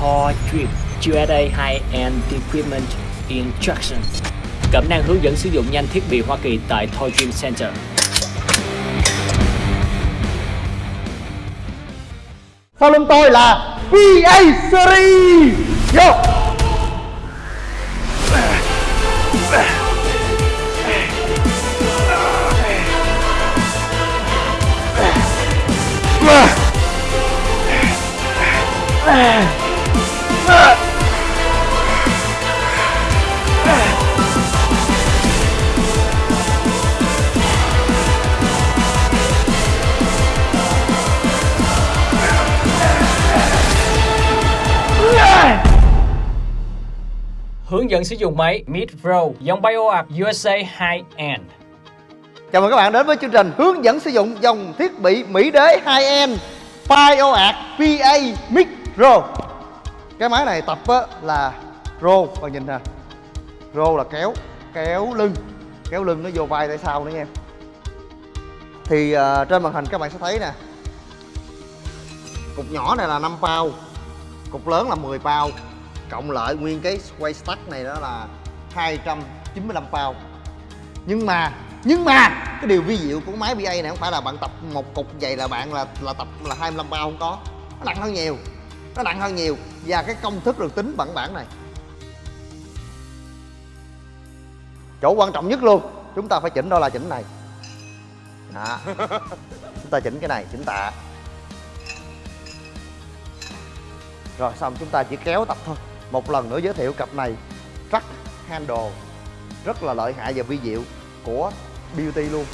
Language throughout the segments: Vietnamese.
Thor Drip USA High-End Equipment Instruction Cẩm nang hướng dẫn sử dụng nhanh thiết bị Hoa Kỳ tại Thor Dream Center. Sau lưng tôi là PA Series. Vô Hướng dẫn sử dụng máy Mid Pro dòng BioArt USA High-End. Chào mừng các bạn đến với chương trình hướng dẫn sử dụng dòng thiết bị Mỹ đế 2N PioArt PA Micro Cái máy này tập là Pro, bạn nhìn nè. Pro là kéo, kéo lưng Kéo lưng nó vô vai tại sau nữa nha. Thì uh, trên màn hình các bạn sẽ thấy nè. Cục nhỏ này là 5 bao Cục lớn là 10 bao Cộng lại nguyên cái quay stack này đó là 295 pound. Nhưng mà nhưng mà, cái điều vi diệu của máy BA này không phải là bạn tập một cục vậy là bạn là là tập là 25 pound không có. Nó nặng hơn nhiều, nó nặng hơn nhiều. Và cái công thức được tính bằng bản này. Chỗ quan trọng nhất luôn, chúng ta phải chỉnh đó là chỉnh này. Đó. chúng ta chỉnh cái này, chỉnh tạ. Rồi xong, chúng ta chỉ kéo tập thôi một lần nữa giới thiệu cặp này. Truck Handle. Rất là lợi hại và vi diệu của beauty luôn.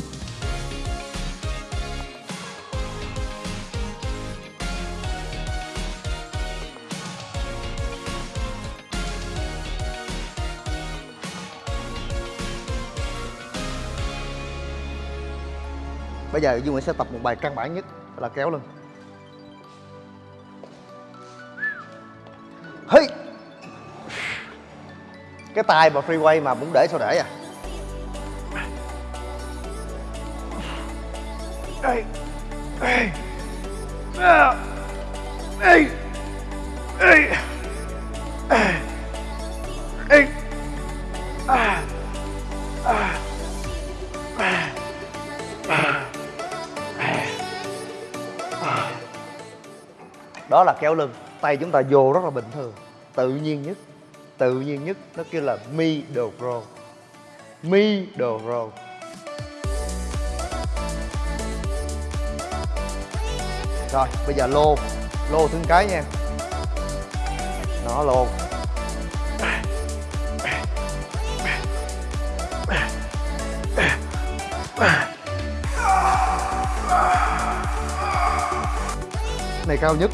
Bây giờ Dương Nguyễn sẽ tập một bài căn bản nhất là kéo lưng. Hey! Cái tay mà freeway mà muốn để sao để à Ê. Ê. À. Ê. Ê. À. Ê. À. À. Đó là kéo lưng Tay chúng ta vô rất là bình thường Tự nhiên nhất Tự nhiên nhất, Nó kêu là middle mi đồ row Rồi, bây giờ lô Lô thương cái nha. Nó lô. Này cao nhất.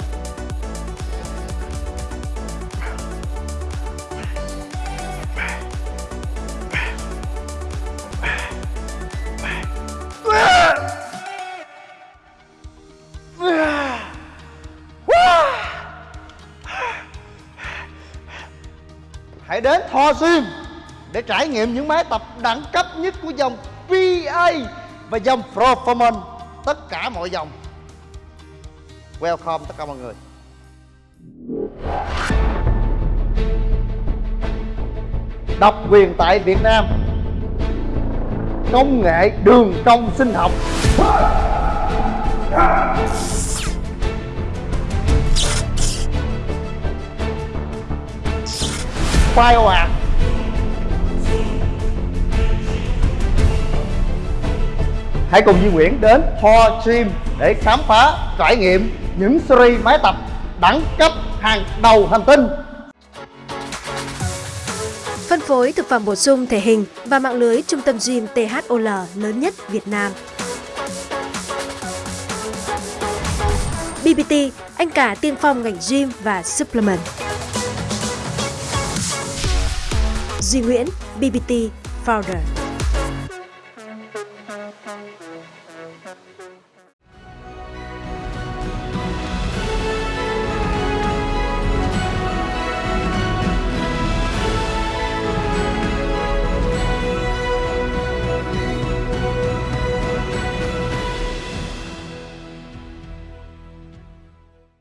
Hãy đến Thor Gym để trải nghiệm những máy tập đẳng cấp nhất của dòng PA và dòng Performance tất cả mọi dòng. Welcome tất cả mọi người. Độc quyền tại Việt Nam Công nghệ đường cong sinh học BioArt Hãy cùng Duy Nguyễn đến Thor Gym để khám phá, trải nghiệm những series máy tập đẳng cấp hàng đầu hành tinh Phân phối thực phẩm bổ sung thể hình và mạng lưới trung tâm gym THOL lớn nhất Việt Nam. BBT, anh cả tiên phong ngành gym và supplement. Duy Nguyễn, BBT Founder.